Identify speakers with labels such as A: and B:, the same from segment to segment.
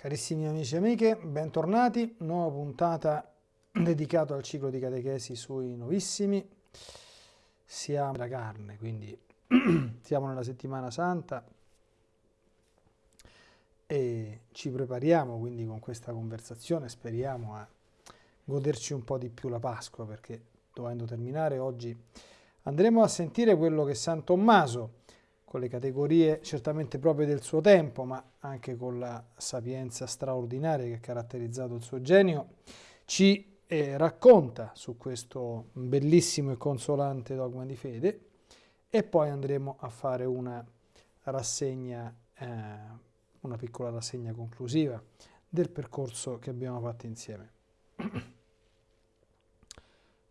A: Carissimi amici e amiche, bentornati, nuova puntata dedicata al ciclo di catechesi sui novissimi. Siamo nella carne, quindi siamo nella settimana santa e ci prepariamo quindi con questa conversazione, speriamo a goderci un po' di più la Pasqua perché dovendo terminare oggi andremo a sentire quello che San Tommaso con le categorie certamente proprie del suo tempo, ma anche con la sapienza straordinaria che ha caratterizzato il suo genio, ci eh, racconta su questo bellissimo e consolante dogma di fede e poi andremo a fare una rassegna, eh, una piccola rassegna conclusiva del percorso che abbiamo fatto insieme.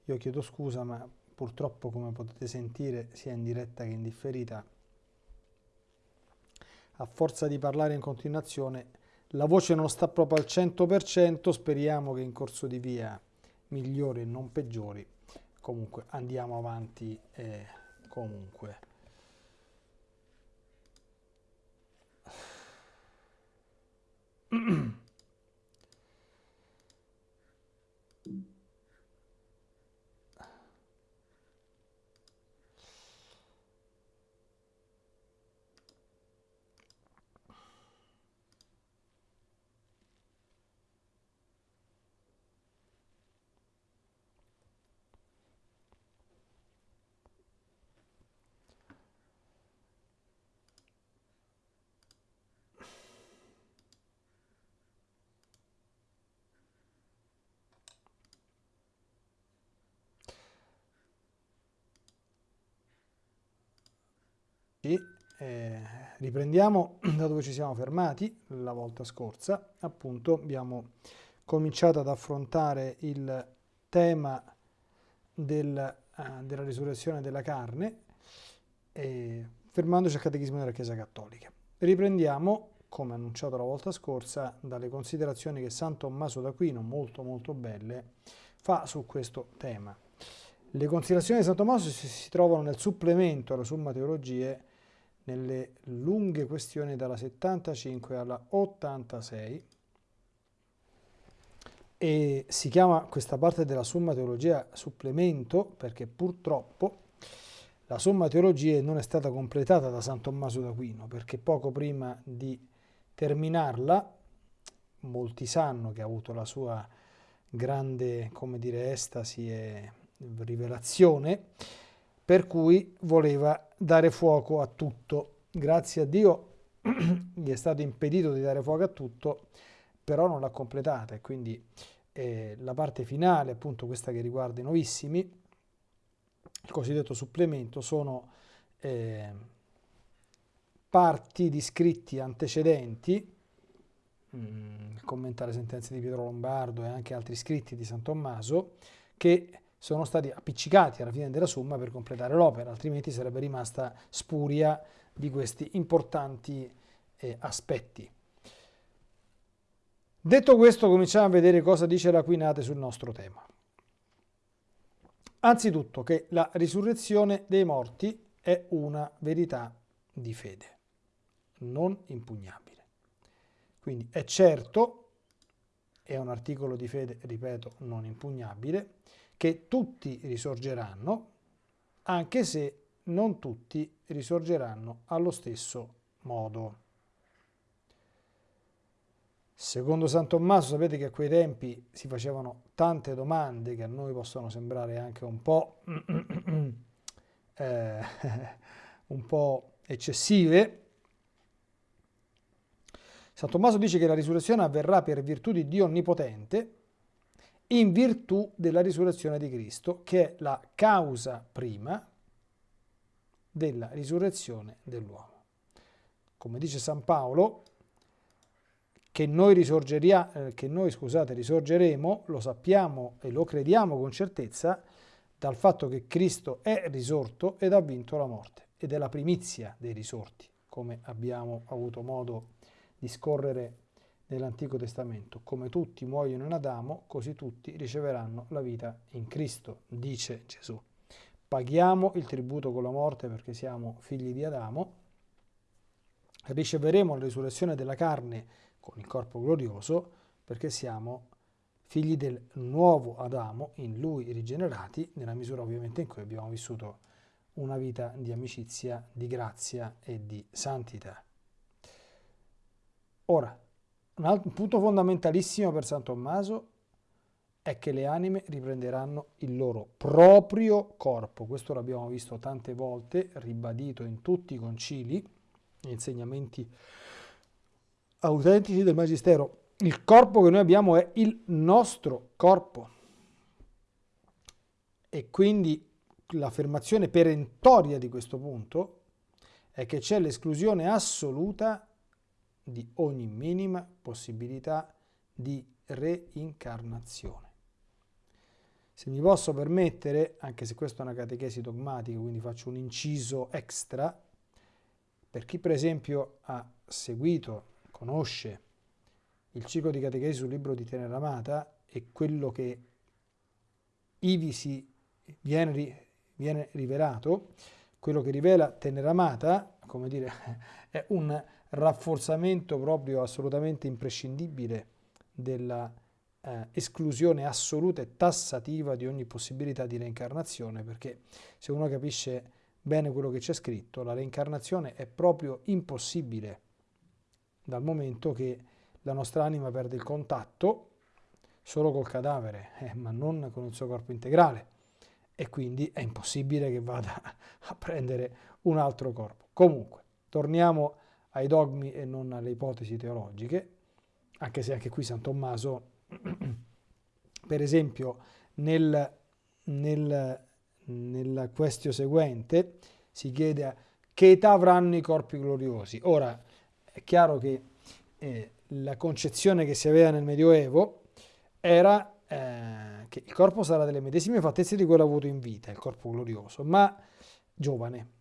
A: Io chiedo scusa, ma purtroppo come potete sentire sia in diretta che in differita a forza di parlare in continuazione, la voce non sta proprio al 100%, speriamo che in corso di via migliori e non peggiori. Comunque andiamo avanti eh, comunque. E eh, riprendiamo da dove ci siamo fermati la volta scorsa. Appunto abbiamo cominciato ad affrontare il tema del, uh, della risurrezione della carne, eh, fermandoci al Catechismo della Chiesa Cattolica. Riprendiamo, come annunciato la volta scorsa, dalle considerazioni che San Tommaso d'Aquino, molto molto belle, fa su questo tema. Le considerazioni di San Tommaso si, si trovano nel supplemento alla Summa Teologie nelle lunghe questioni dalla 75 alla 86 e si chiama questa parte della Summa Teologia supplemento perché purtroppo la Summa Teologia non è stata completata da San Tommaso d'Aquino perché poco prima di terminarla molti sanno che ha avuto la sua grande, come dire, estasi e rivelazione per cui voleva dare fuoco a tutto. Grazie a Dio gli è stato impedito di dare fuoco a tutto, però non l'ha completata e quindi eh, la parte finale, appunto questa che riguarda i novissimi, il cosiddetto supplemento, sono eh, parti di scritti antecedenti, mh, mm, commentare sentenze di Pietro Lombardo e anche altri scritti di San Tommaso, che sono stati appiccicati alla fine della somma per completare l'opera, altrimenti sarebbe rimasta spuria di questi importanti eh, aspetti. Detto questo, cominciamo a vedere cosa dice l'Aquinate sul nostro tema. Anzitutto che la risurrezione dei morti è una verità di fede, non impugnabile. Quindi è certo, è un articolo di fede, ripeto, non impugnabile, che tutti risorgeranno, anche se non tutti risorgeranno allo stesso modo. Secondo San Tommaso sapete che a quei tempi si facevano tante domande che a noi possono sembrare anche un po', eh, un po eccessive. San Tommaso dice che la risurrezione avverrà per virtù di Dio Onnipotente, in virtù della risurrezione di Cristo, che è la causa prima della risurrezione dell'uomo. Come dice San Paolo, che noi, eh, che noi scusate, risorgeremo, lo sappiamo e lo crediamo con certezza, dal fatto che Cristo è risorto ed ha vinto la morte, ed è la primizia dei risorti, come abbiamo avuto modo di scorrere nell'Antico Testamento. Come tutti muoiono in Adamo, così tutti riceveranno la vita in Cristo, dice Gesù. Paghiamo il tributo con la morte perché siamo figli di Adamo, riceveremo la risurrezione della carne con il corpo glorioso perché siamo figli del nuovo Adamo, in lui rigenerati, nella misura ovviamente in cui abbiamo vissuto una vita di amicizia, di grazia e di santità. Ora, un, altro, punto fondamentalissimo per San Tommaso è che le anime riprenderanno il loro proprio corpo. Questo l'abbiamo visto tante volte, ribadito in tutti i concili, insegnamenti autentici del Magistero. Il corpo che noi abbiamo è il nostro corpo. E quindi l'affermazione perentoria di questo punto è che c'è l'esclusione assoluta di ogni minima possibilità di reincarnazione. Se mi posso permettere, anche se questa è una catechesi dogmatica, quindi faccio un inciso extra, per chi per esempio ha seguito, conosce il ciclo di catechesi sul libro di Teneramata e quello che ivi si viene, viene rivelato, quello che rivela Teneramata, come dire, è un rafforzamento proprio assolutamente imprescindibile della eh, esclusione assoluta e tassativa di ogni possibilità di reincarnazione, perché se uno capisce bene quello che c'è scritto, la reincarnazione è proprio impossibile dal momento che la nostra anima perde il contatto solo col cadavere, eh, ma non con il suo corpo integrale e quindi è impossibile che vada a prendere un altro corpo. Comunque, torniamo ai dogmi e non alle ipotesi teologiche, anche se anche qui San Tommaso per esempio nel, nel, nella questione seguente si chiede che età avranno i corpi gloriosi. Ora è chiaro che eh, la concezione che si aveva nel Medioevo era eh, che il corpo sarà delle medesime fattezze di quello avuto in vita, il corpo glorioso, ma giovane.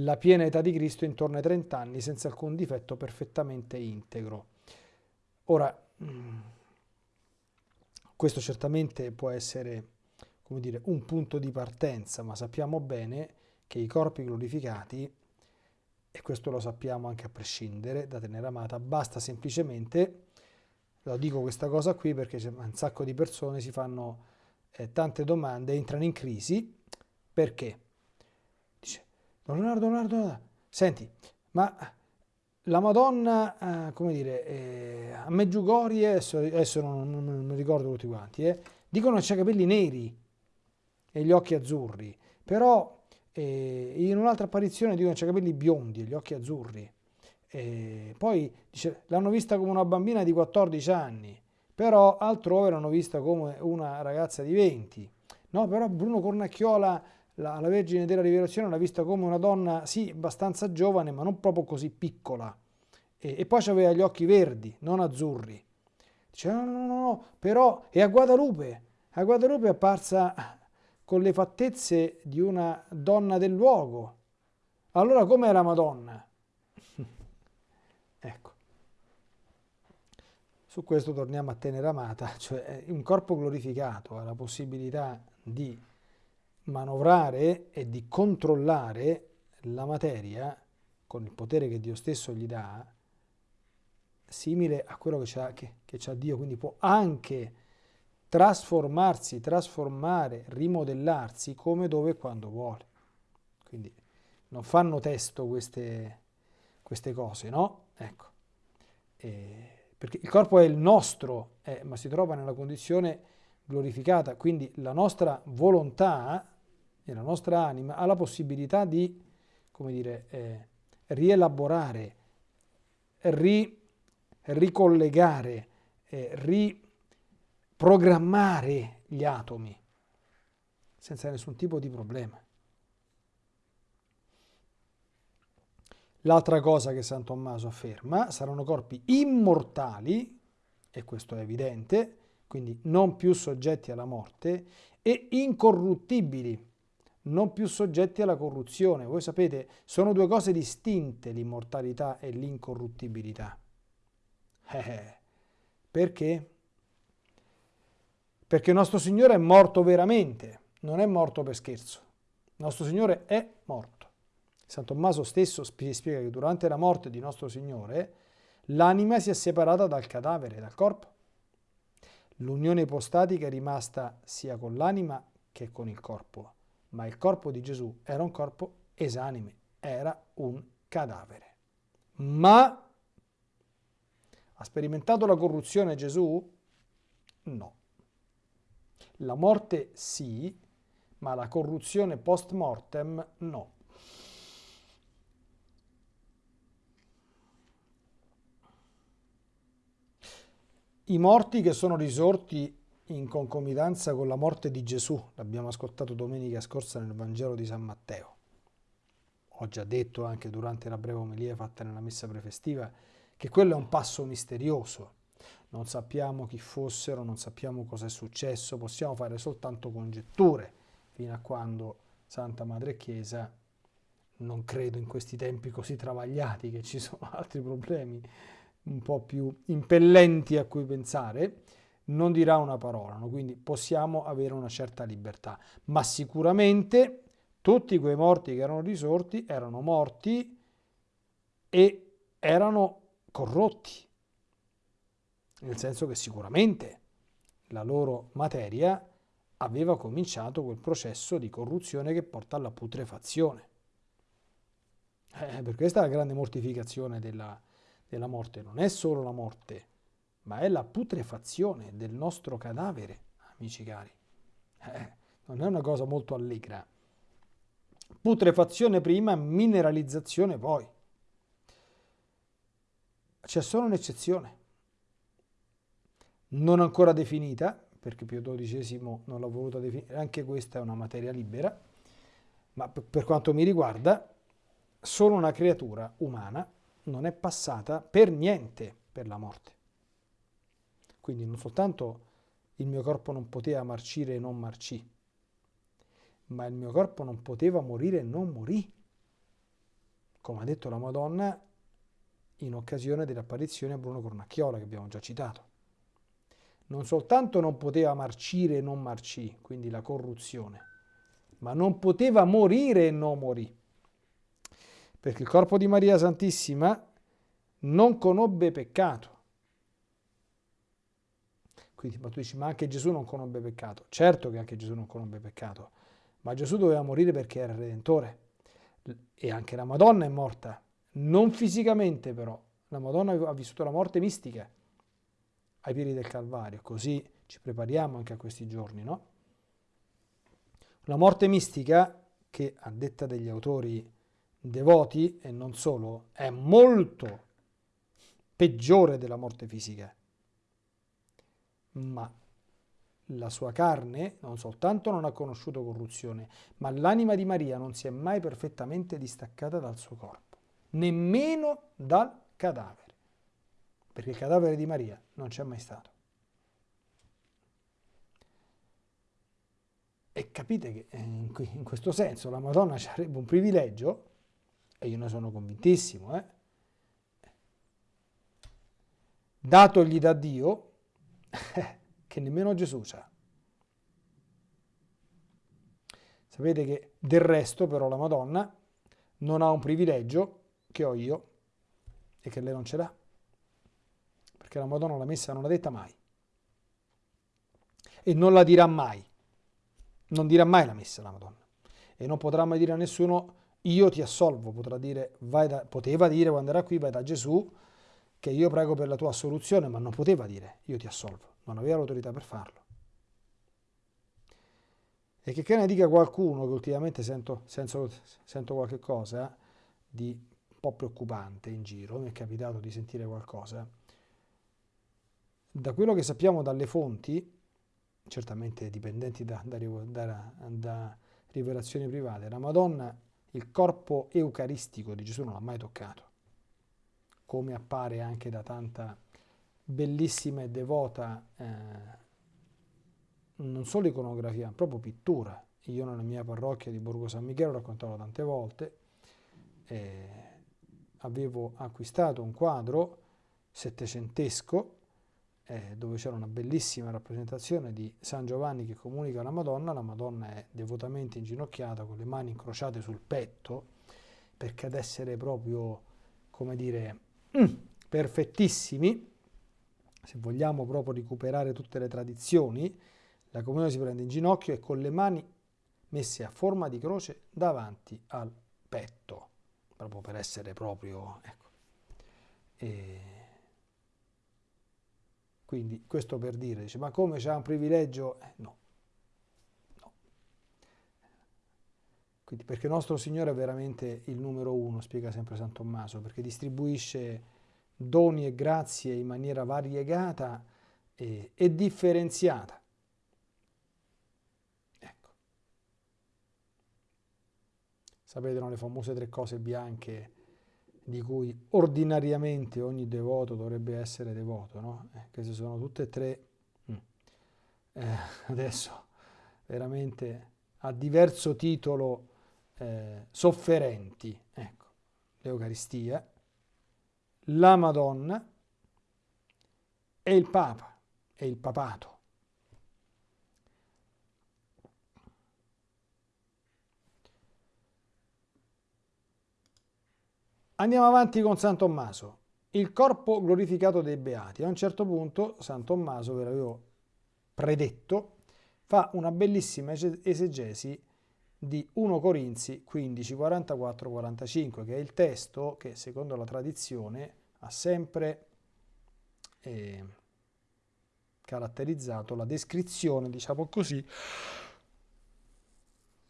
A: La piena età di Cristo intorno ai 30 anni, senza alcun difetto, perfettamente integro. Ora, mm, questo certamente può essere come dire, un punto di partenza, ma sappiamo bene che i corpi glorificati, e questo lo sappiamo anche a prescindere da tenere amata, basta semplicemente, lo dico questa cosa qui perché un sacco di persone si fanno eh, tante domande, entrano in crisi, perché? Leonardo, Leonardo, senti, ma la Madonna, eh, come dire, eh, a Meggiugorie, adesso, adesso non, non, non, ricordo tutti quanti, eh, dicono che c'ha capelli neri e gli occhi azzurri, però eh, in un'altra apparizione dicono che c'ha capelli biondi e gli occhi azzurri. poi dice, l'hanno vista come una bambina di 14 anni, però altrove l'hanno vista come una ragazza di 20. No, però Bruno Cornacchiola, la, la Vergine della Rivelazione, l'ha vista come una donna, sì, abbastanza giovane, ma non proprio così piccola. E, e poi aveva gli occhi verdi, non azzurri. Dice, no, no, no, no, però è a Guadalupe. A Guadalupe è apparsa con le fattezze di una donna del luogo. Allora com'è la Madonna? ecco. Su questo torniamo a tenere amata, cioè un corpo glorificato ha la possibilità di manovrare e di controllare la materia con il potere che Dio stesso gli dà, simile a quello che c'ha, che, che Dio, quindi può anche trasformarsi, trasformare, rimodellarsi come, dove e quando vuole. Quindi non fanno testo queste, queste cose, no? Ecco. E, perché il corpo è il nostro, eh, ma si trova nella condizione glorificata, quindi la nostra volontà e la nostra anima ha la possibilità di, come dire, eh, rielaborare, ri, ricollegare, eh, riprogrammare gli atomi senza nessun tipo di problema. L'altra cosa che San Tommaso afferma saranno corpi immortali, e questo è evidente, quindi non più soggetti alla morte, e incorruttibili, non più soggetti alla corruzione. Voi sapete, sono due cose distinte l'immortalità e l'incorruttibilità. Eh, eh, perché? Perché nostro Signore è morto veramente, non è morto per scherzo. Nostro Signore è morto. San Tommaso stesso spiega che durante la morte di nostro Signore l'anima si è separata dal cadavere, dal corpo. L'unione ipostatica è rimasta sia con l'anima che con il corpo, ma il corpo di Gesù era un corpo esanime, era un cadavere. Ma ha sperimentato la corruzione Gesù? No. La morte sì, ma la corruzione post mortem no. I morti che sono risorti in concomitanza con la morte di Gesù, l'abbiamo ascoltato domenica scorsa nel Vangelo di San Matteo. Ho già detto anche durante la breve omelia fatta nella messa prefestiva che quello è un passo misterioso. Non sappiamo chi fossero, non sappiamo cosa è successo, possiamo fare soltanto congetture fino a quando Santa Madre Chiesa, non credo in questi tempi così travagliati che ci sono altri problemi un po' più impellenti a cui pensare, non dirà una parola, no? quindi possiamo avere una certa libertà, ma sicuramente tutti quei morti che erano risorti erano morti e erano corrotti, nel senso che sicuramente la loro materia aveva cominciato quel processo di corruzione che porta alla putrefazione. Eh, per questa è la grande mortificazione della, della morte non è solo la morte, ma è la putrefazione del nostro cadavere, amici cari. Eh, non è una cosa molto allegra. Putrefazione prima, mineralizzazione poi. C'è solo un'eccezione, non ancora definita, perché Pio XII non l'ha voluta definire, anche questa è una materia libera, ma per quanto mi riguarda, solo una creatura umana non è passata per niente per la morte. Quindi non soltanto il mio corpo non poteva marcire e non marcì, ma il mio corpo non poteva morire e non morì, come ha detto la Madonna in occasione dell'apparizione a Bruno Cornacchiola che abbiamo già citato. Non soltanto non poteva marcire e non marcì, quindi la corruzione, ma non poteva morire e non morì perché il corpo di Maria Santissima non conobbe peccato. Quindi ma tu dici, ma anche Gesù non conobbe peccato. Certo che anche Gesù non conobbe peccato, ma Gesù doveva morire perché era il Redentore. E anche la Madonna è morta, non fisicamente però. La Madonna ha vissuto la morte mistica ai piedi del Calvario, così ci prepariamo anche a questi giorni, no? La morte mistica, che a detta degli autori devoti e non solo, è molto peggiore della morte fisica. Ma la sua carne non soltanto non ha conosciuto corruzione, ma l'anima di Maria non si è mai perfettamente distaccata dal suo corpo, nemmeno dal cadavere, perché il cadavere di Maria non c'è mai stato. E capite che eh, in questo senso la Madonna avrebbe un privilegio e io ne sono convintissimo, eh? datogli da Dio, che nemmeno Gesù sa. Sapete che del resto però la Madonna non ha un privilegio che ho io e che lei non ce l'ha. Perché la Madonna la messa non l'ha detta mai. E non la dirà mai. Non dirà mai la messa la Madonna. E non potrà mai dire a nessuno io ti assolvo, potrà dire, da, poteva dire quando era qui, vai da Gesù, che io prego per la tua assoluzione, ma non poteva dire, io ti assolvo, non aveva l'autorità per farlo. E che, che ne dica qualcuno, che ultimamente sento, sento, sento qualche cosa di un po' preoccupante in giro, mi è capitato di sentire qualcosa, da quello che sappiamo dalle fonti, certamente dipendenti da, da, da, da rivelazioni private, la Madonna il corpo eucaristico di Gesù non l'ha mai toccato, come appare anche da tanta bellissima e devota eh, non solo iconografia, ma proprio pittura. Io nella mia parrocchia di Borgo San Michele ho raccontato tante volte, eh, avevo acquistato un quadro settecentesco eh, dove c'era una bellissima rappresentazione di San Giovanni che comunica alla Madonna, la Madonna è devotamente inginocchiata con le mani incrociate sul petto perché ad essere proprio, come dire, mm, perfettissimi, se vogliamo proprio recuperare tutte le tradizioni, la comunione si prende in ginocchio e con le mani messe a forma di croce davanti al petto, proprio per essere proprio... Ecco. E quindi questo per dire, dice, ma come c'è un privilegio? Eh, no. no. Quindi, perché nostro Signore è veramente il numero uno, spiega sempre San Tommaso, perché distribuisce doni e grazie in maniera variegata e, e differenziata. Ecco. Sapete, no, le famose tre cose bianche di cui ordinariamente ogni devoto dovrebbe essere devoto, no? Eh, queste sono tutte e tre, mm. eh, adesso veramente a diverso titolo eh, sofferenti, ecco, l'Eucaristia, la Madonna e il Papa e il papato. Andiamo avanti con San Tommaso, il corpo glorificato dei beati. A un certo punto San Tommaso, ve l'avevo predetto, fa una bellissima esegesi di 1 Corinzi 15, 44, 45, che è il testo che secondo la tradizione ha sempre eh, caratterizzato la descrizione, diciamo così,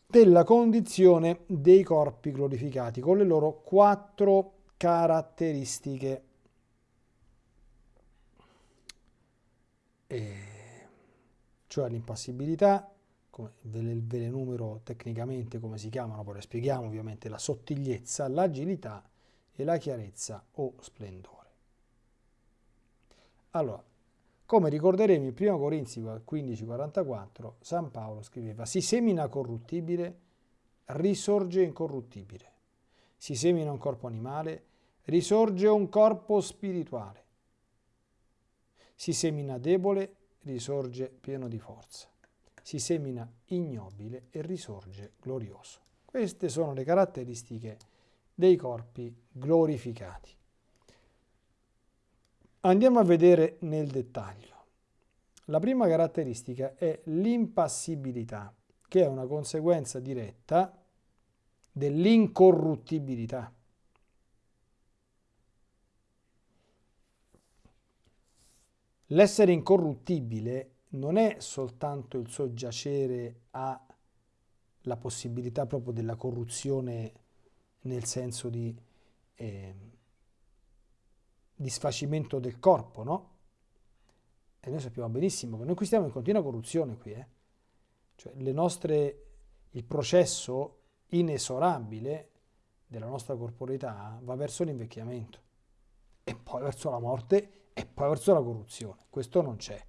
A: della condizione dei corpi glorificati con le loro quattro caratteristiche. E cioè l'impassibilità, le, ve le numero tecnicamente come si chiamano, poi le spieghiamo ovviamente, la sottigliezza, l'agilità e la chiarezza o splendore. Allora, come ricorderemo in 1 Corinzi 15,44, San Paolo scriveva, si semina corruttibile, risorge incorruttibile. Si semina un corpo animale, risorge un corpo spirituale. Si semina debole, risorge pieno di forza. Si semina ignobile e risorge glorioso. Queste sono le caratteristiche dei corpi glorificati. Andiamo a vedere nel dettaglio. La prima caratteristica è l'impassibilità, che è una conseguenza diretta dell'incorruttibilità. L'essere incorruttibile non è soltanto il soggiacere alla possibilità proprio della corruzione nel senso di eh, disfacimento del corpo, no? E noi sappiamo benissimo che noi qui stiamo in continua corruzione qui, eh? Cioè nostre, il processo inesorabile della nostra corporeità va verso l'invecchiamento e poi verso la morte e poi verso la corruzione. Questo non c'è.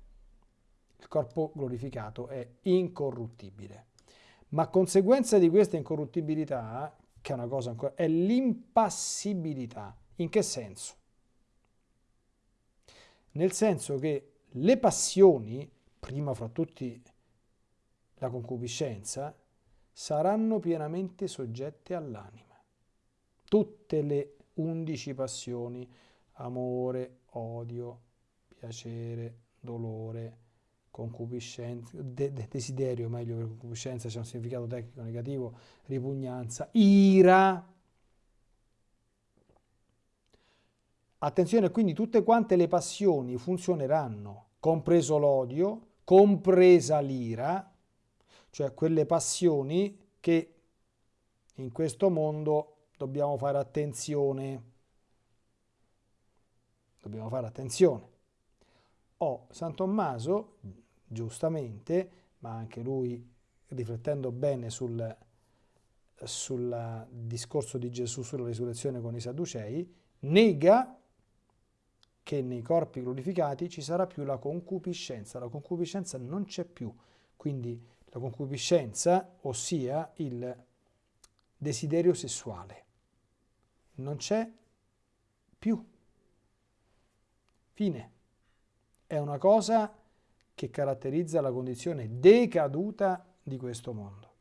A: Il corpo glorificato è incorruttibile. Ma conseguenza di questa incorruttibilità, che è una cosa ancora, è l'impassibilità. In che senso? nel senso che le passioni, prima fra tutti la concupiscenza, saranno pienamente soggette all'anima. Tutte le undici passioni, amore, odio, piacere, dolore, concupiscenza, de desiderio, meglio per concupiscenza c'è un significato tecnico negativo, ripugnanza, ira, Attenzione, quindi tutte quante le passioni funzioneranno, compreso l'odio, compresa l'ira, cioè quelle passioni che in questo mondo dobbiamo fare attenzione. Dobbiamo fare attenzione. Oh, San Tommaso, giustamente, ma anche lui riflettendo bene sul, sul discorso di Gesù sulla risurrezione con i Sadducei, nega che nei corpi glorificati ci sarà più la concupiscenza. La concupiscenza non c'è più, quindi la concupiscenza, ossia il desiderio sessuale, non c'è più. Fine. È una cosa che caratterizza la condizione decaduta di questo mondo.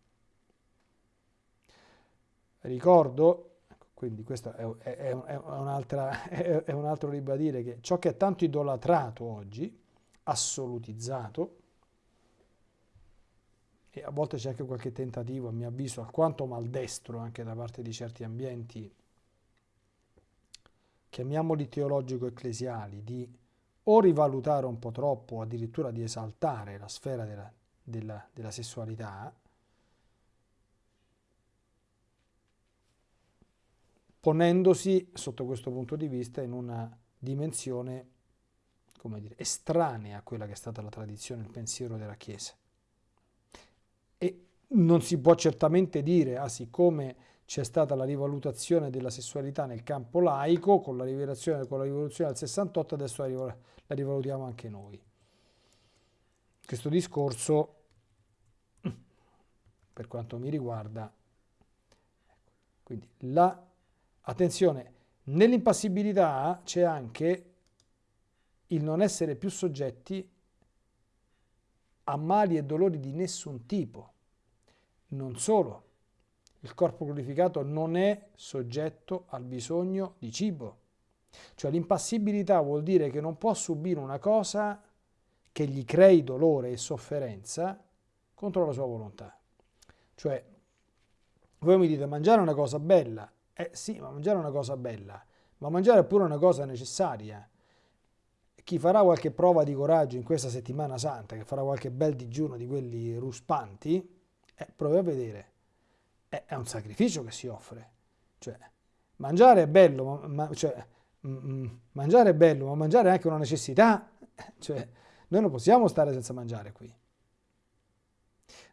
A: Ricordo Quindi questo è, è, è, è un altro ribadire che ciò che è tanto idolatrato oggi, assolutizzato, e a volte c'è anche qualche tentativo, a mio avviso, alquanto maldestro anche da parte di certi ambienti, chiamiamoli teologico-ecclesiali, di o rivalutare un po' troppo, addirittura di esaltare la sfera della, della, della sessualità, ponendosi sotto questo punto di vista in una dimensione come dire, estranea a quella che è stata la tradizione, il pensiero della Chiesa. E non si può certamente dire, ah, siccome c'è stata la rivalutazione della sessualità nel campo laico, con la, con la rivoluzione del 68, adesso la, la rivalutiamo anche noi. Questo discorso, per quanto mi riguarda, quindi la, attenzione, nell'impassibilità c'è anche il non essere più soggetti a mali e dolori di nessun tipo. Non solo, il corpo glorificato non è soggetto al bisogno di cibo. Cioè l'impassibilità vuol dire che non può subire una cosa che gli crei dolore e sofferenza contro la sua volontà. Cioè, voi mi dite mangiare è una cosa bella. Eh sì, ma mangiare è una cosa bella, ma mangiare è pure una cosa necessaria chi farà qualche prova di coraggio in questa settimana santa, che farà qualche bel digiuno di quelli ruspanti, eh, provi a vedere. È un sacrificio che si offre. Cioè, mangiare è bello, ma cioè, mm, mm, mangiare è bello, ma mangiare è anche una necessità. Cioè, noi non possiamo stare senza mangiare qui.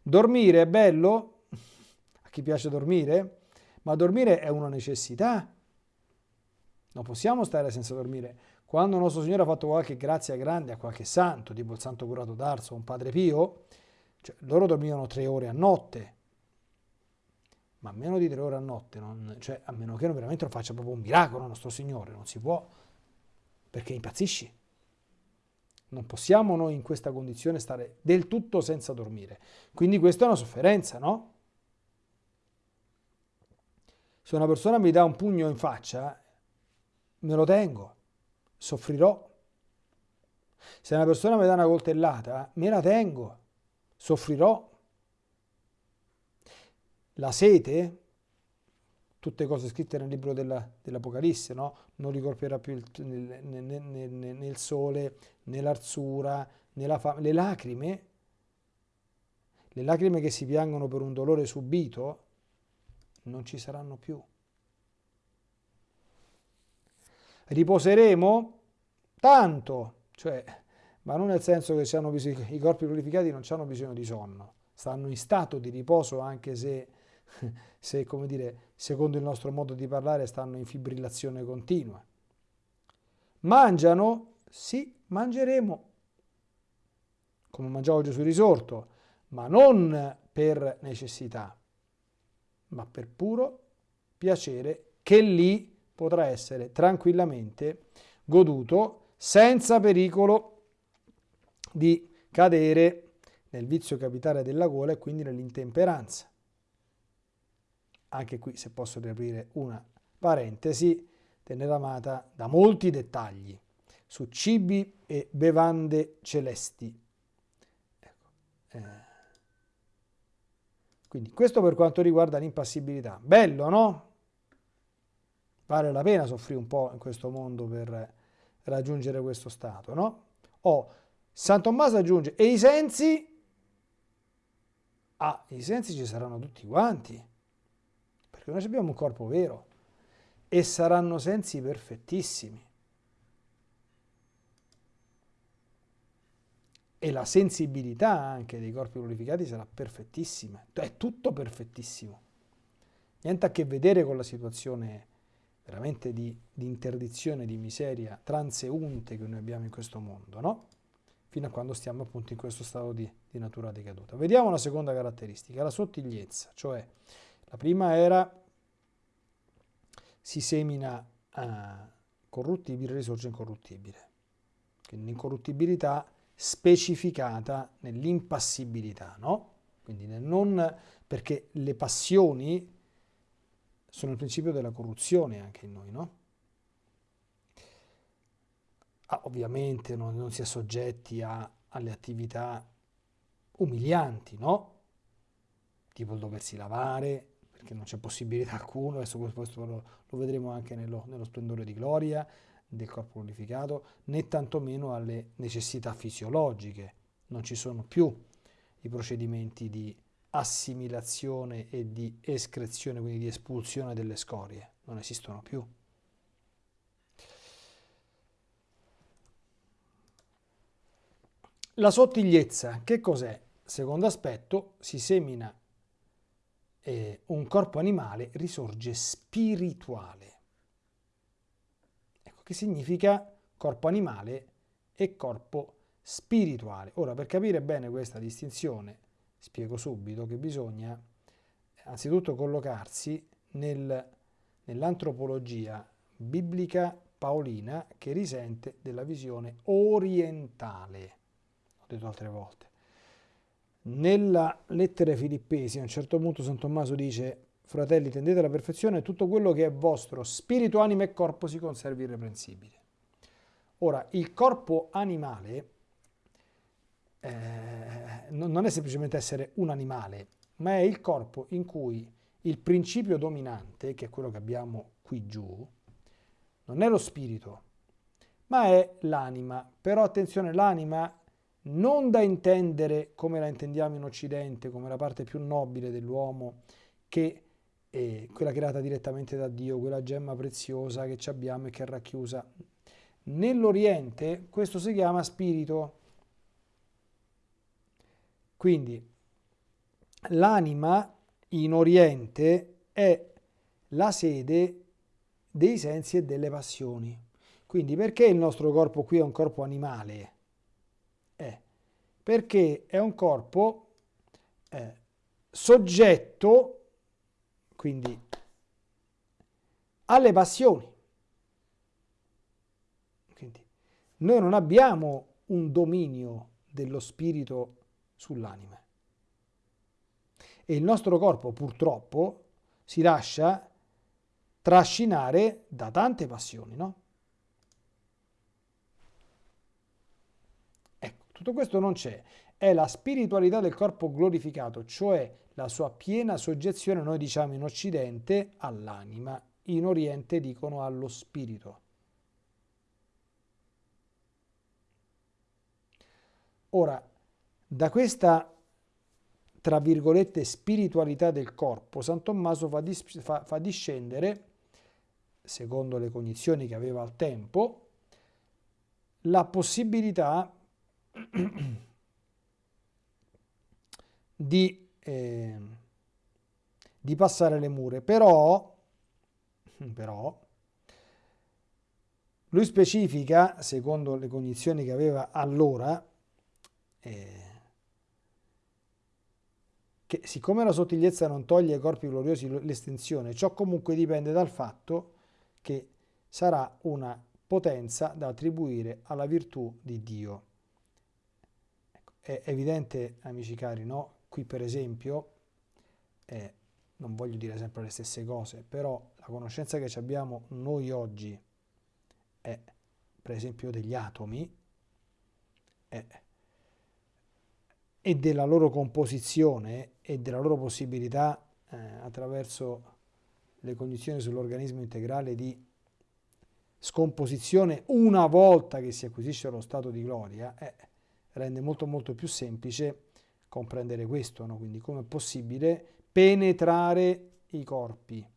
A: Dormire è bello, a chi piace dormire, ma dormire è una necessità. Non possiamo stare senza dormire. Quando nostro Signore ha fatto qualche grazia grande a qualche santo, tipo il santo curato d'Arso o un padre Pio, cioè, loro dormivano tre ore a notte, ma meno di tre ore a notte, non, cioè, a meno che non veramente lo faccia proprio un miracolo nostro Signore, non si può, perché impazzisci. Non possiamo noi in questa condizione stare del tutto senza dormire. Quindi questa è una sofferenza, no? Se una persona mi dà un pugno in faccia, me lo tengo soffrirò. Se una persona mi dà una coltellata, me la tengo, soffrirò. La sete, tutte cose scritte nel libro dell'Apocalisse, no? non ricolpirà più il, nel, nel, nel, nel, sole, nell'arzura. Le lacrime, le lacrime che si piangono per un dolore subito, non ci saranno più. Riposeremo tanto, cioè, ma non nel senso che i corpi glorificati non hanno bisogno di sonno, stanno in stato di riposo anche se, se come dire, secondo il nostro modo di parlare, stanno in fibrillazione continua. Mangiano? Sì, mangeremo, come mangiavo Gesù risorto, ma non per necessità, ma per puro piacere che lì potrà essere tranquillamente goduto senza pericolo di cadere nel vizio capitale della gola e quindi nell'intemperanza. Anche qui, se posso riaprire una parentesi, teneramata da molti dettagli su cibi e bevande celesti. Ecco. Eh. Quindi questo per quanto riguarda l'impassibilità. Bello, no? Vale la pena soffrire un po' in questo mondo per raggiungere questo stato, no? O San Tommaso aggiunge, e i sensi? Ah, i sensi ci saranno tutti quanti, perché noi abbiamo un corpo vero e saranno sensi perfettissimi. E la sensibilità anche dei corpi glorificati sarà perfettissima, è tutto perfettissimo. Niente a che vedere con la situazione veramente di, di interdizione, di miseria transeunte che noi abbiamo in questo mondo, no? Fino a quando stiamo appunto in questo stato di, di natura decaduta. Vediamo la seconda caratteristica, la sottigliezza, cioè la prima era si semina uh, corruttibile, risorge incorruttibile. Quindi l'incorruttibilità specificata nell'impassibilità, no? Quindi nel non, perché le passioni sono il principio della corruzione anche in noi, no? Ah, ovviamente non, non si è soggetti a, alle attività umilianti, no? Tipo il doversi lavare, perché non c'è possibilità alcuna, adesso questo lo, lo vedremo anche nello, nello splendore di gloria del corpo glorificato, né tantomeno alle necessità fisiologiche. Non ci sono più i procedimenti di assimilazione e di escrezione, quindi di espulsione delle scorie, non esistono più. La sottigliezza, che cos'è? Secondo aspetto, si semina eh, un corpo animale, risorge spirituale. Ecco, che significa corpo animale e corpo spirituale. Ora, per capire bene questa distinzione, spiego subito che bisogna anzitutto collocarsi nel, nell'antropologia biblica paolina che risente della visione orientale. Ho detto altre volte. Nella lettera Filippesi, a un certo punto San Tommaso dice fratelli tendete alla perfezione tutto quello che è vostro, spirito, anima e corpo si conservi irreprensibile. Ora, il corpo animale eh, non è semplicemente essere un animale, ma è il corpo in cui il principio dominante, che è quello che abbiamo qui giù, non è lo spirito, ma è l'anima. Però attenzione, l'anima non da intendere come la intendiamo in Occidente, come la parte più nobile dell'uomo, che è quella creata direttamente da Dio, quella gemma preziosa che abbiamo e che è racchiusa. Nell'Oriente questo si chiama spirito, quindi l'anima in Oriente è la sede dei sensi e delle passioni. Quindi perché il nostro corpo qui è un corpo animale? Perché è un corpo eh, soggetto, quindi, alle passioni. Quindi, noi non abbiamo un dominio dello spirito sull'anima. E il nostro corpo purtroppo si lascia trascinare da tante passioni, no? Ecco, tutto questo non c'è. È la spiritualità del corpo glorificato, cioè la sua piena soggezione, noi diciamo in Occidente, all'anima, in Oriente dicono allo spirito. Ora, da questa, tra virgolette, spiritualità del corpo, San Tommaso fa, dis fa, fa discendere, secondo le cognizioni che aveva al tempo, la possibilità di, eh, di, passare le mura. Però, però, lui specifica, secondo le cognizioni che aveva allora, eh, che siccome la sottigliezza non toglie ai corpi gloriosi l'estensione, ciò comunque dipende dal fatto che sarà una potenza da attribuire alla virtù di Dio. È evidente, amici cari, no? Qui per esempio, eh, non voglio dire sempre le stesse cose, però la conoscenza che abbiamo noi oggi è, per esempio, degli atomi, è e della loro composizione e della loro possibilità eh, attraverso le condizioni sull'organismo integrale di scomposizione una volta che si acquisisce lo stato di gloria, eh, rende molto molto più semplice comprendere questo, no? quindi come è possibile penetrare i corpi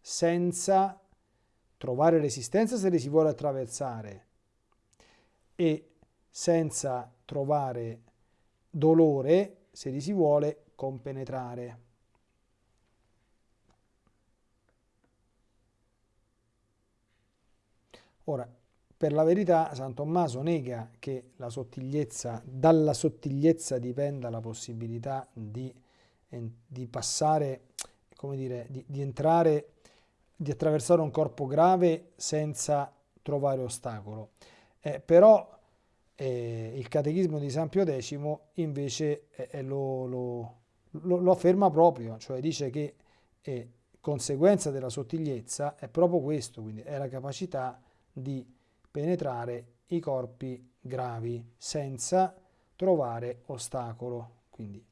A: senza trovare resistenza se li si vuole attraversare e senza trovare dolore se li si vuole compenetrare. Ora, per la verità, San Tommaso nega che sottigliezza, dalla sottigliezza dipenda la possibilità di, di passare, come dire, di, di entrare, di attraversare un corpo grave senza trovare ostacolo. Eh, però eh, il catechismo di San Pio X invece eh, lo, lo, lo, lo, afferma proprio, cioè dice che, eh, conseguenza della sottigliezza è proprio questo, quindi è la capacità di penetrare i corpi gravi senza trovare ostacolo. Quindi,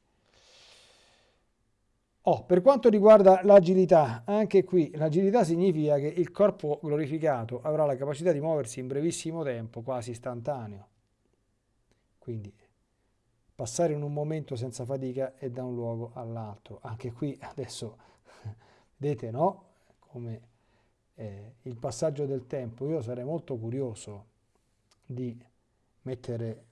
A: oh, per quanto riguarda l'agilità, anche qui l'agilità significa che il corpo glorificato avrà la capacità di muoversi in brevissimo tempo, quasi istantaneo. Quindi passare in un momento senza fatica e da un luogo all'altro. Anche qui adesso vedete, no? Come eh, il passaggio del tempo. Io sarei molto curioso di mettere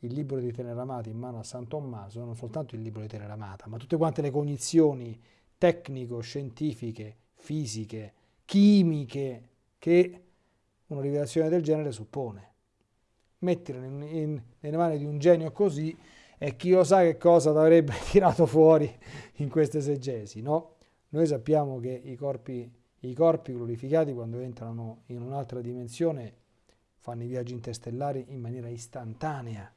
A: il libro di Teneramata in mano a San Tommaso, non soltanto il libro di Teneramata, ma tutte quante le cognizioni tecnico-scientifiche, fisiche, chimiche che una rivelazione del genere suppone. Mettere in, in, nelle mani di un genio così e chi lo sa che cosa avrebbe tirato fuori in queste esegesi, no? Noi sappiamo che i corpi, i corpi glorificati quando entrano in un'altra dimensione fanno i viaggi interstellari in maniera istantanea,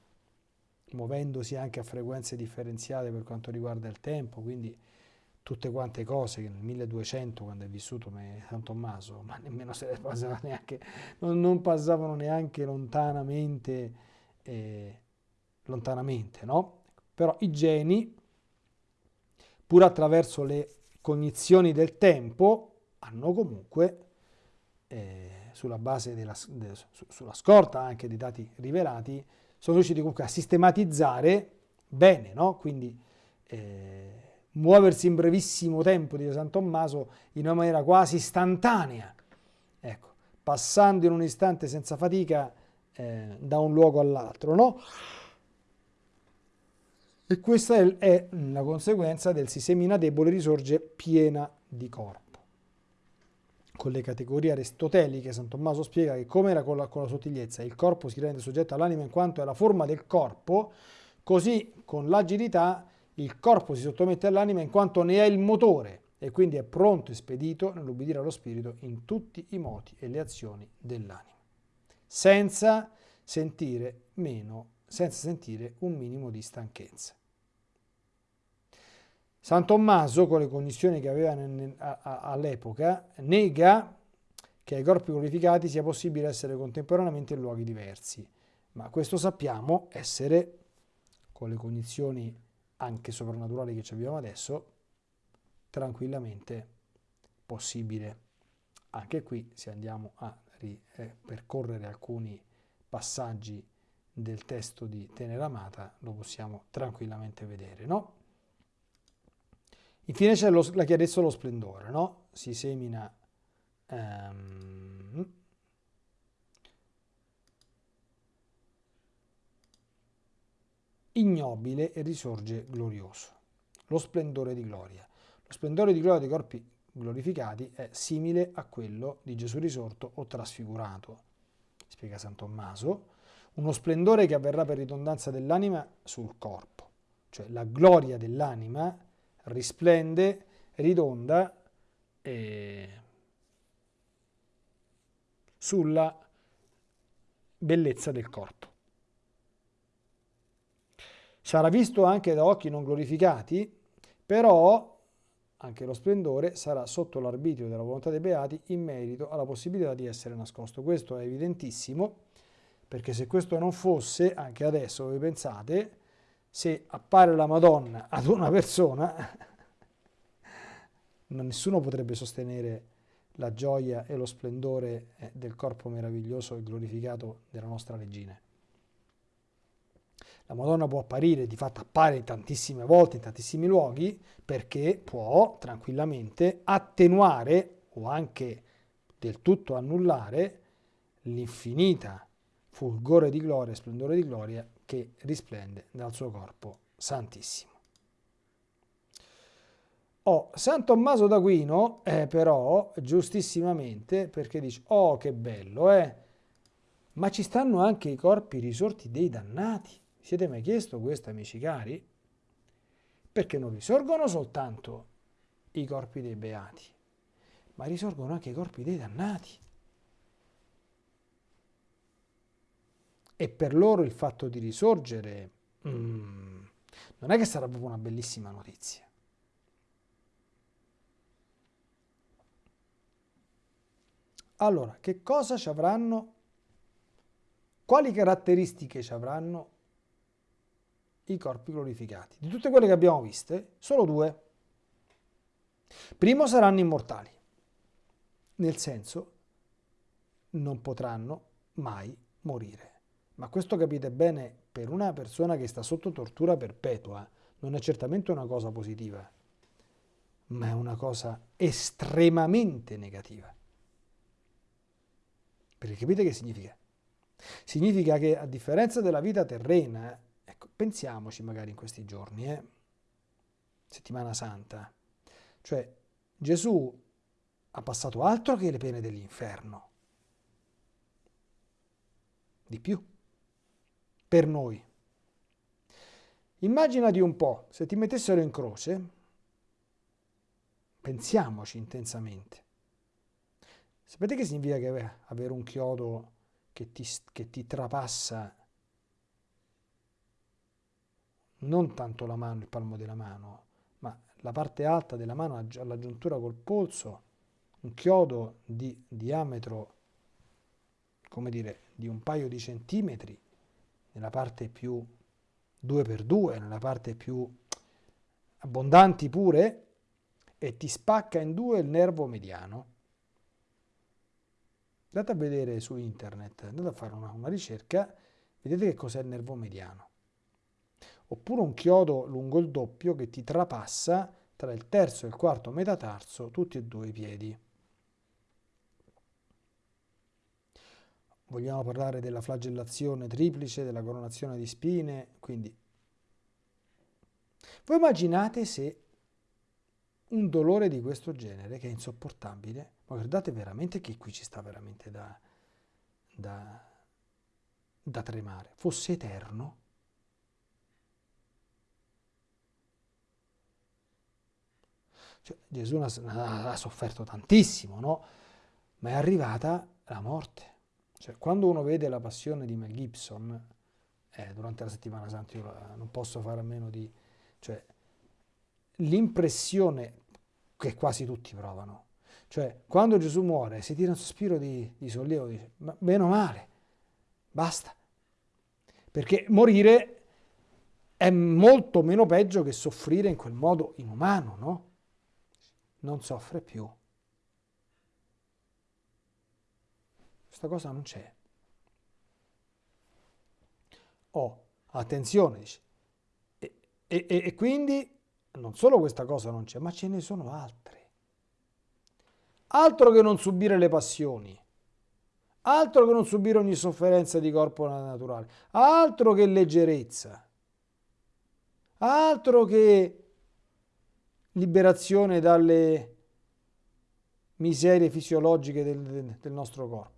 A: muovendosi anche a frequenze differenziate per quanto riguarda il tempo, quindi tutte quante cose che nel 1200 quando è vissuto San Tommaso, ma nemmeno se ne passava neanche, non, non passavano neanche lontanamente, eh, lontanamente, no? Però i geni, pur attraverso le cognizioni del tempo, hanno comunque eh, sulla base della, de, sulla scorta anche dei dati rivelati, sono riusciti comunque a sistematizzare bene, no? quindi eh, muoversi in brevissimo tempo di San Tommaso in una maniera quasi istantanea, ecco, passando in un istante senza fatica eh, da un luogo all'altro. No? E questa è la conseguenza del si semina debole risorge piena di corpo con le categorie aristoteliche, San Tommaso spiega che come era con la, con la sottigliezza, il corpo si rende soggetto all'anima in quanto è la forma del corpo, così con l'agilità il corpo si sottomette all'anima in quanto ne è il motore e quindi è pronto e spedito nell'ubbidire allo spirito in tutti i moti e le azioni dell'anima, senza senza sentire un minimo di stanchezza. San Tommaso, con le cognizioni che aveva all'epoca, nega che ai corpi glorificati sia possibile essere contemporaneamente in luoghi diversi, ma questo sappiamo essere, con le cognizioni anche soprannaturali che ci abbiamo adesso, tranquillamente possibile. Anche qui, se andiamo a percorrere alcuni passaggi del testo di Teneramata, lo possiamo tranquillamente vedere, no? Infine c'è la chiarezza e lo splendore, no? Si semina um, ignobile e risorge glorioso. Lo splendore di gloria. Lo splendore di gloria dei corpi glorificati è simile a quello di Gesù risorto o trasfigurato, spiega San Tommaso, uno splendore che avverrà per ridondanza dell'anima sul corpo, cioè la gloria dell'anima risplende, ridonda eh, sulla bellezza del corpo. Sarà visto anche da occhi non glorificati, però anche lo splendore sarà sotto l'arbitrio della volontà dei beati in merito alla possibilità di essere nascosto. Questo è evidentissimo, perché se questo non fosse, anche adesso voi pensate, se appare la Madonna ad una persona, nessuno potrebbe sostenere la gioia e lo splendore eh, del corpo meraviglioso e glorificato della nostra regina. La Madonna può apparire, di fatto appare tantissime volte in tantissimi luoghi, perché può tranquillamente attenuare o anche del tutto annullare l'infinita fulgore di gloria e splendore di gloria che risplende dal suo corpo santissimo. Oh, San Tommaso d'Aquino, eh, però, giustissimamente, perché dice, oh che bello, eh, ma ci stanno anche i corpi risorti dei dannati. Siete mai chiesto questo, amici cari? Perché non risorgono soltanto i corpi dei beati, ma risorgono anche i corpi dei dannati. E per loro il fatto di risorgere mm, non è che sarà proprio una bellissima notizia. Allora, che cosa ci avranno? Quali caratteristiche ci avranno i corpi glorificati? Di tutte quelle che abbiamo viste, solo due. Primo saranno immortali, nel senso non potranno mai morire. Ma questo capite bene, per una persona che sta sotto tortura perpetua, non è certamente una cosa positiva, ma è una cosa estremamente negativa. Perché capite che significa? Significa che a differenza della vita terrena, ecco, pensiamoci magari in questi giorni, eh, settimana santa, cioè Gesù ha passato altro che le pene dell'inferno, di più, per noi. Immaginati un po', se ti mettessero in croce, pensiamoci intensamente, sapete che significa che avere un chiodo che ti, che ti trapassa non tanto la mano, il palmo della mano, ma la parte alta della mano alla giuntura col polso, un chiodo di diametro, come dire, di un paio di centimetri, nella parte più 2x2, nella parte più abbondanti pure, e ti spacca in due il nervo mediano. Andate a vedere su internet, andate a fare una, una ricerca, vedete che cos'è il nervo mediano. Oppure un chiodo lungo il doppio che ti trapassa tra il terzo e il quarto metatarso, tutti e due i piedi. Vogliamo parlare della flagellazione triplice, della coronazione di spine, quindi voi immaginate se un dolore di questo genere, che è insopportabile, ma guardate veramente che qui ci sta veramente da, da, da tremare, fosse eterno, Cioè, Gesù ha sofferto tantissimo, no? Ma è arrivata la morte. Cioè, quando uno vede la passione di Mel Gibson, eh, durante la settimana santa, io non posso fare a meno di... Cioè, l'impressione che quasi tutti provano. Cioè, quando Gesù muore, si tira un sospiro di, di sollievo, dice, ma bene o male, basta. Perché morire è molto meno peggio che soffrire in quel modo inumano, no? Non soffre più. Questa cosa non c'è. Oh, attenzione, dice. E, e, e quindi non solo questa cosa non c'è, ma ce ne sono altre. Altro che non subire le passioni, altro che non subire ogni sofferenza di corpo naturale, altro che leggerezza, altro che liberazione dalle miserie fisiologiche del, del nostro corpo.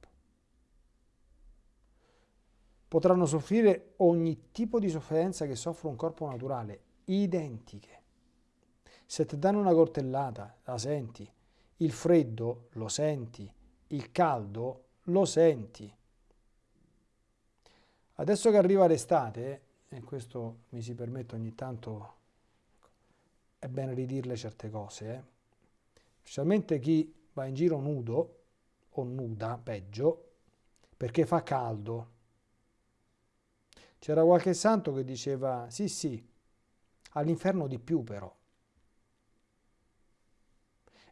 A: Potranno soffrire ogni tipo di sofferenza che soffre un corpo naturale, identiche. Se ti danno una coltellata, la senti. Il freddo lo senti. Il caldo lo senti. Adesso che arriva l'estate, e questo mi si permette ogni tanto, è bene ridirle certe cose, eh? specialmente chi va in giro nudo o nuda, peggio, perché fa caldo. C'era qualche santo che diceva, sì sì, all'inferno di più però.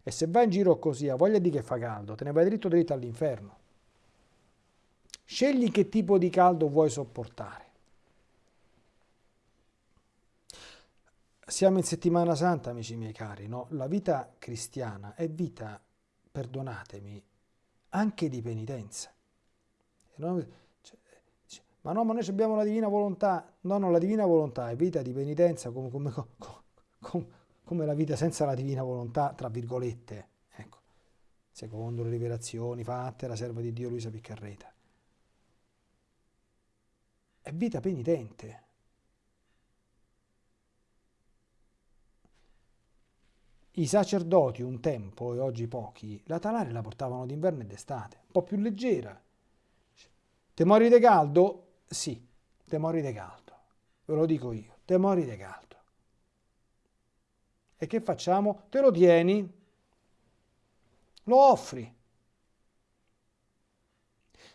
A: E se vai in giro così, a voglia di che fa caldo, te ne vai dritto dritto all'inferno. Scegli che tipo di caldo vuoi sopportare. Siamo in settimana santa, amici miei cari, no? La vita cristiana è vita, perdonatemi, anche di penitenza. Cioè, ma no, ma noi abbiamo la divina volontà. No, no, la divina volontà è vita di penitenza come, come, come, come la vita senza la divina volontà, tra virgolette, ecco, secondo le rivelazioni fatte la serva di Dio Luisa Piccarreta. È vita penitente. I sacerdoti un tempo, e oggi pochi, la talare la portavano d'inverno e d'estate, un po' più leggera. Te mori di caldo? Sì, te mori di caldo. Ve lo dico io, te mori di caldo. E che facciamo? Te lo tieni, lo offri.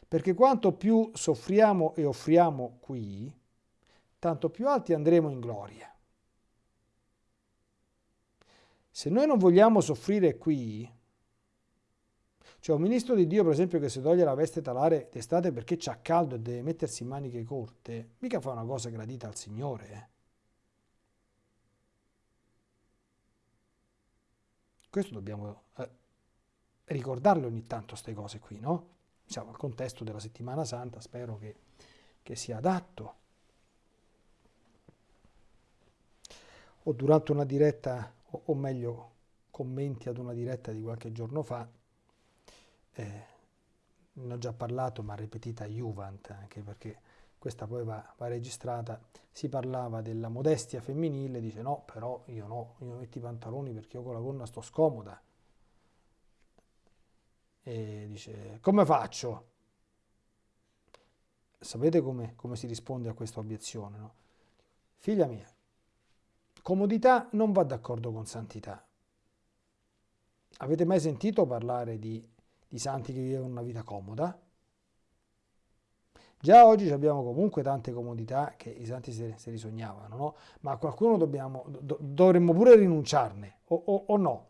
A: Perché quanto più soffriamo e offriamo qui, tanto più alti andremo in gloria. Se noi non vogliamo soffrire qui, cioè un ministro di Dio per esempio che si toglie la veste talare d'estate perché c'ha caldo e deve mettersi in maniche corte, mica fa una cosa gradita al Signore. Eh. Questo dobbiamo eh, ricordarle ogni tanto queste cose qui, no? Siamo al contesto della settimana santa, spero che, che sia adatto. O durante una diretta, o, o meglio, commenti ad una diretta di qualche giorno fa, eh, ne ho già parlato, ma ripetita Juvent, anche perché questa poi va, va, registrata, si parlava della modestia femminile, dice no, però io no, io metto i pantaloni perché io con la gonna sto scomoda. E dice, come faccio? Sapete come, come si risponde a questa obiezione? No? Figlia mia, comodità non va d'accordo con santità. Avete mai sentito parlare di, di santi che vivono una vita comoda? Già oggi abbiamo comunque tante comodità che i santi se, se risognavano, no? ma a qualcuno dobbiamo, do, dovremmo pure rinunciarne, o, o, o no?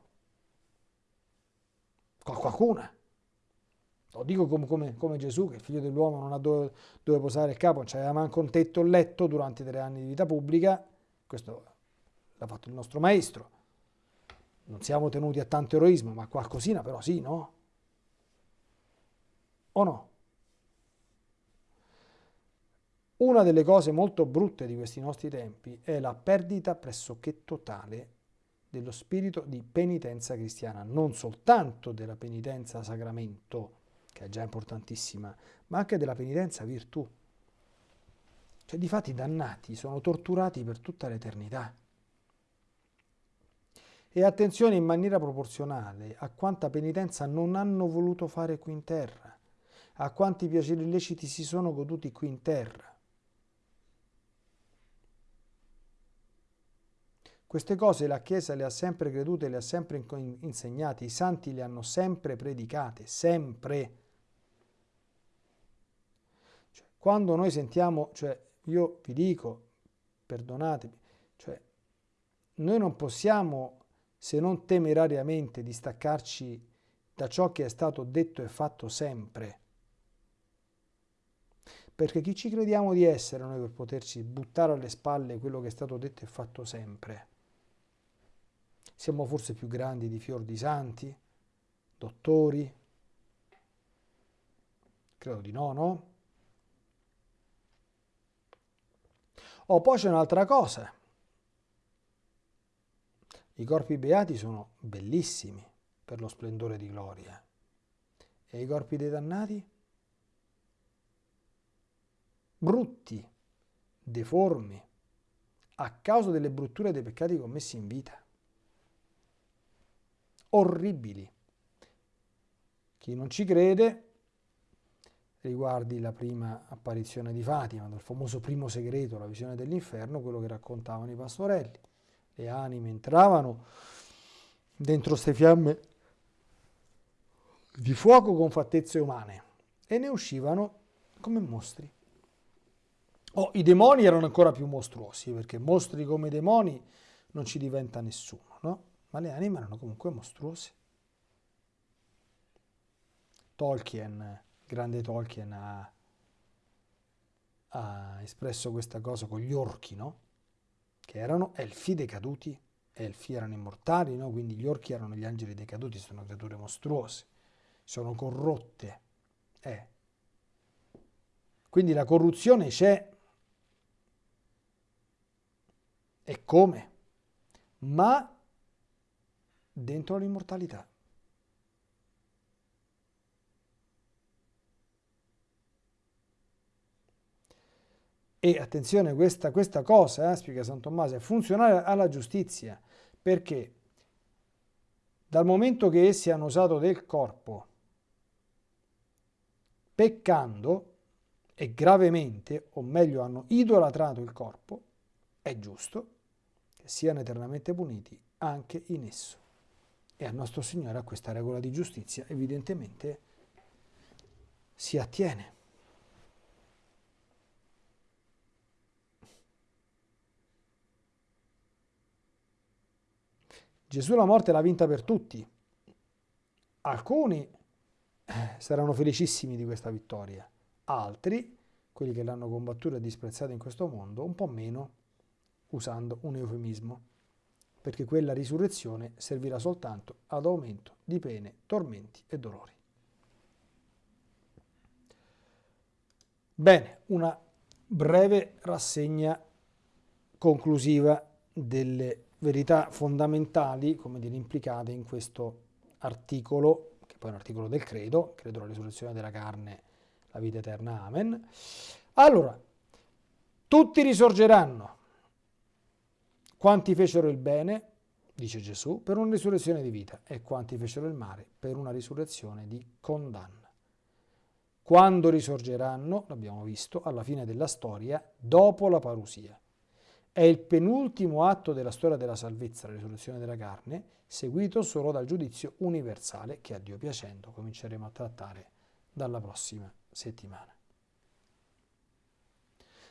A: Qualcuna. Lo dico come, come, come, Gesù, che il figlio dell'uomo non ha dove, dove posare il capo, non c'aveva manco un tetto o letto durante tre anni di vita pubblica, questo l'ha fatto il nostro maestro. Non siamo tenuti a tanto eroismo, ma qualcosina però sì, no? O no? Una delle cose molto brutte di questi nostri tempi è la perdita pressoché totale dello spirito di penitenza cristiana, non soltanto della penitenza sacramento, che è già importantissima, ma anche della penitenza virtù. Cioè, di fatti, dannati sono torturati per tutta l'eternità. E attenzione in maniera proporzionale a quanta penitenza non hanno voluto fare qui in terra, a quanti piaceri illeciti si sono goduti qui in terra Queste cose la Chiesa le ha sempre credute, le ha sempre insegnate, i santi le hanno sempre predicate, sempre. Cioè, quando noi sentiamo, cioè io vi dico, perdonatemi, cioè noi non possiamo, se non temerariamente, distaccarci da ciò che è stato detto e fatto sempre. Perché chi ci crediamo di essere noi per poterci buttare alle spalle quello che è stato detto e fatto sempre? Siamo forse più grandi di fior di santi, dottori? Credo di no, no? Oh, poi c'è un'altra cosa. I corpi beati sono bellissimi per lo splendore di gloria. E i corpi dei dannati? Brutti, deformi, a causa delle brutture dei peccati commessi in vita orribili. Chi non ci crede riguardi la prima apparizione di Fatima, del famoso primo segreto, la visione dell'inferno, quello che raccontavano i pastorelli. Le anime entravano dentro queste fiamme di fuoco con fattezze umane e ne uscivano come mostri. Oh, I demoni erano ancora più mostruosi, perché mostri come demoni non ci diventa nessuno, no? ma le anime erano comunque mostruose. Tolkien, grande Tolkien, ha, ha espresso questa cosa con gli orchi, no? Che erano elfi decaduti, elfi erano immortali, no? Quindi gli orchi erano gli angeli decaduti, sono creature mostruose, sono corrotte. Eh. Quindi la corruzione c'è. E come? Ma dentro l'immortalità. E attenzione, questa, questa cosa, eh, spiega San Tommaso, è funzionale alla giustizia, perché dal momento che essi hanno usato del corpo, peccando, e gravemente, o meglio hanno idolatrato il corpo, è giusto siano eternamente puniti anche in esso e al nostro Signore a questa regola di giustizia evidentemente si attiene. Gesù la morte l'ha vinta per tutti. Alcuni eh, saranno felicissimi di questa vittoria, altri, quelli che l'hanno combattuta e disprezzata in questo mondo, un po' meno, usando un eufemismo, perché quella risurrezione servirà soltanto ad aumento di pene, tormenti e dolori. Bene, una breve rassegna conclusiva delle verità fondamentali, come dire, implicate in questo articolo, che poi è un articolo del credo, credo la risurrezione della carne, la vita eterna, amen. Allora, tutti risorgeranno. Quanti fecero il bene, dice Gesù, per una risurrezione di vita, e quanti fecero il male per una risurrezione di condanna. Quando risorgeranno, l'abbiamo visto, alla fine della storia, dopo la parusia. È il penultimo atto della storia della salvezza, la risurrezione della carne, seguito solo dal giudizio universale che a Dio piacendo cominceremo a trattare dalla prossima settimana.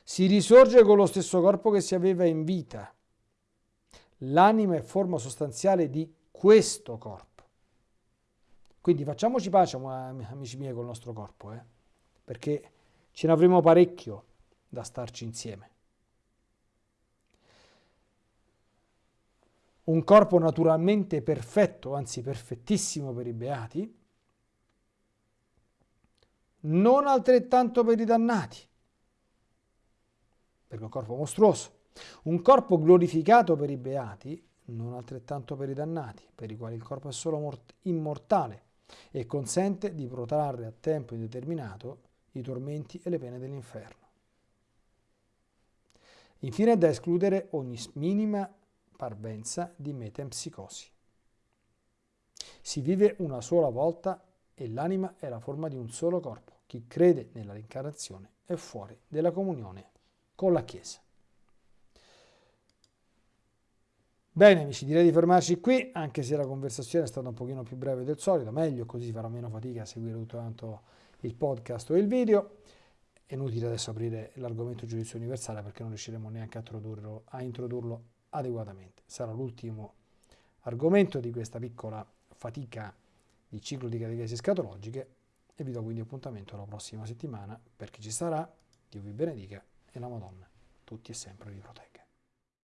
A: Si risorge con lo stesso corpo che si aveva in vita. L'anima è forma sostanziale di questo corpo. Quindi facciamoci pace, amici miei, col nostro corpo, eh? perché ce ne avremo parecchio da starci insieme. Un corpo naturalmente perfetto, anzi perfettissimo per i beati, non altrettanto per i dannati, perché è un corpo mostruoso. Un corpo glorificato per i beati, non altrettanto per i dannati, per i quali il corpo è solo immortale e consente di protrarre a tempo indeterminato i tormenti e le pene dell'inferno. Infine è da escludere ogni minima parvenza di metempsicosi. Si vive una sola volta e l'anima è la forma di un solo corpo. Chi crede nella reincarnazione è fuori della comunione con la Chiesa. Bene amici, direi di fermarci qui, anche se la conversazione è stata un pochino più breve del solito, meglio così farò meno fatica a seguire tutto quanto il podcast o il video. È inutile adesso aprire l'argomento giudizio universale perché non riusciremo neanche a introdurlo, a introdurlo adeguatamente. Sarà l'ultimo argomento di questa piccola fatica di ciclo di catechesi scatologiche e vi do quindi appuntamento la prossima settimana per chi ci sarà. Dio vi benedica e la Madonna tutti e sempre vi protegga.